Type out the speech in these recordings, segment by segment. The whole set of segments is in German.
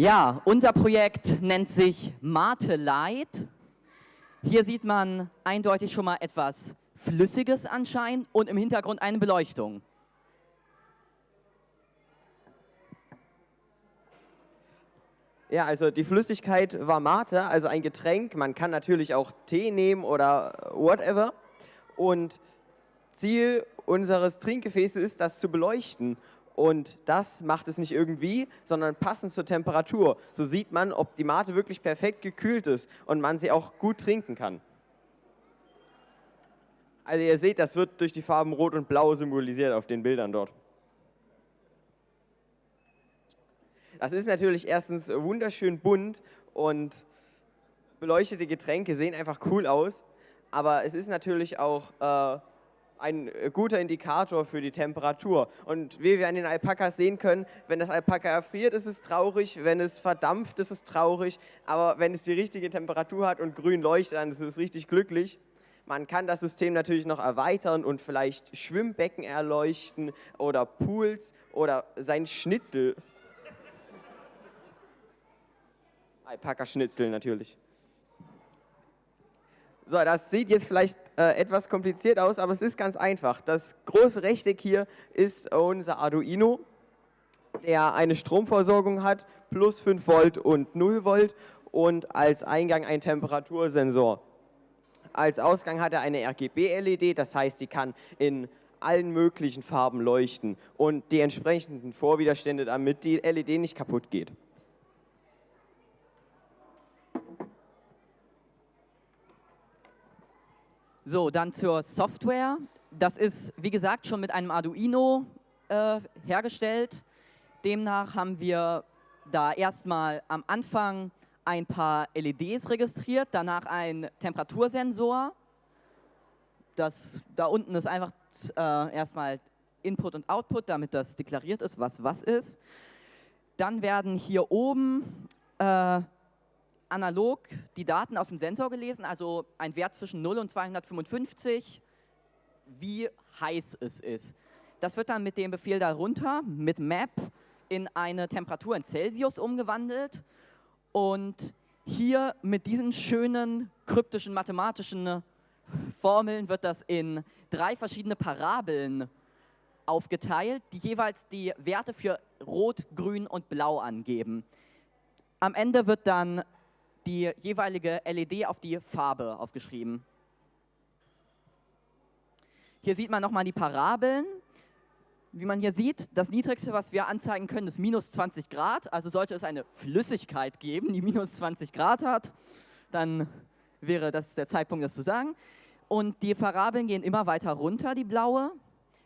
Ja, unser Projekt nennt sich Mate Light. Hier sieht man eindeutig schon mal etwas Flüssiges anscheinend und im Hintergrund eine Beleuchtung. Ja, also die Flüssigkeit war Mate, also ein Getränk. Man kann natürlich auch Tee nehmen oder whatever. Und Ziel unseres Trinkgefäßes ist, das zu beleuchten. Und das macht es nicht irgendwie, sondern passend zur Temperatur. So sieht man, ob die Mate wirklich perfekt gekühlt ist und man sie auch gut trinken kann. Also ihr seht, das wird durch die Farben Rot und Blau symbolisiert auf den Bildern dort. Das ist natürlich erstens wunderschön bunt und beleuchtete Getränke sehen einfach cool aus, aber es ist natürlich auch äh, ein äh, guter Indikator für die Temperatur. Und wie wir an den Alpakas sehen können, wenn das Alpaka erfriert, ist es traurig, wenn es verdampft, ist es traurig, aber wenn es die richtige Temperatur hat und grün leuchtet, dann ist es richtig glücklich. Man kann das System natürlich noch erweitern und vielleicht Schwimmbecken erleuchten oder Pools oder sein Schnitzel Alpaka-Schnitzel natürlich. So, das sieht jetzt vielleicht äh, etwas kompliziert aus, aber es ist ganz einfach. Das große Rechteck hier ist unser Arduino, der eine Stromversorgung hat, plus 5 Volt und 0 Volt und als Eingang ein Temperatursensor. Als Ausgang hat er eine RGB-LED, das heißt, die kann in allen möglichen Farben leuchten und die entsprechenden Vorwiderstände, damit die LED nicht kaputt geht. So, dann zur Software. Das ist, wie gesagt, schon mit einem Arduino äh, hergestellt. Demnach haben wir da erstmal am Anfang ein paar LEDs registriert, danach ein Temperatursensor. Das, da unten ist einfach äh, erstmal Input und Output, damit das deklariert ist, was was ist. Dann werden hier oben äh, analog die Daten aus dem Sensor gelesen, also ein Wert zwischen 0 und 255, wie heiß es ist. Das wird dann mit dem Befehl darunter, mit map, in eine Temperatur in Celsius umgewandelt und hier mit diesen schönen kryptischen mathematischen Formeln wird das in drei verschiedene Parabeln aufgeteilt, die jeweils die Werte für Rot, Grün und Blau angeben. Am Ende wird dann die jeweilige LED auf die Farbe aufgeschrieben. Hier sieht man nochmal die Parabeln. Wie man hier sieht, das Niedrigste, was wir anzeigen können, ist minus 20 Grad. Also sollte es eine Flüssigkeit geben, die minus 20 Grad hat, dann wäre das der Zeitpunkt, das zu sagen. Und die Parabeln gehen immer weiter runter, die blaue.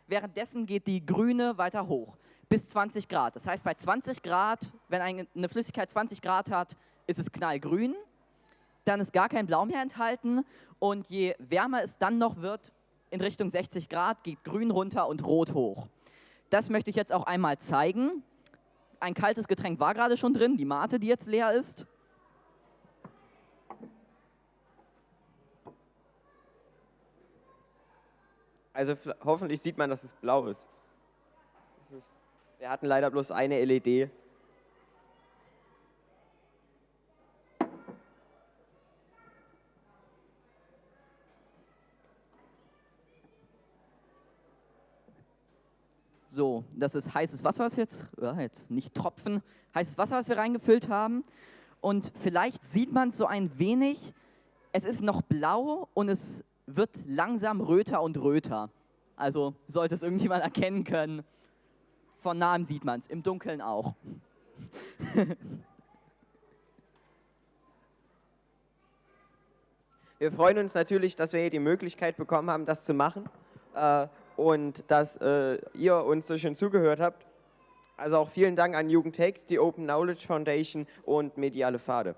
Währenddessen geht die grüne weiter hoch, bis 20 Grad. Das heißt, bei 20 Grad, wenn eine Flüssigkeit 20 Grad hat, ist es knallgrün, dann ist gar kein Blau mehr enthalten und je wärmer es dann noch wird, in Richtung 60 Grad, geht grün runter und rot hoch. Das möchte ich jetzt auch einmal zeigen. Ein kaltes Getränk war gerade schon drin, die Mate, die jetzt leer ist. Also hoffentlich sieht man, dass es blau ist. Wir hatten leider bloß eine LED. So, das ist heißes Wasser, was wir jetzt, ja, jetzt nicht Tropfen, heißes Wasser, was wir reingefüllt haben. Und vielleicht sieht man es so ein wenig, es ist noch blau und es wird langsam röter und röter. Also sollte es irgendjemand erkennen können. Von nahem sieht man es, im Dunkeln auch. wir freuen uns natürlich, dass wir hier die Möglichkeit bekommen haben, das zu machen. Und dass äh, ihr uns so schön zugehört habt. Also auch vielen Dank an Jugendtech, die Open Knowledge Foundation und Mediale Pfade.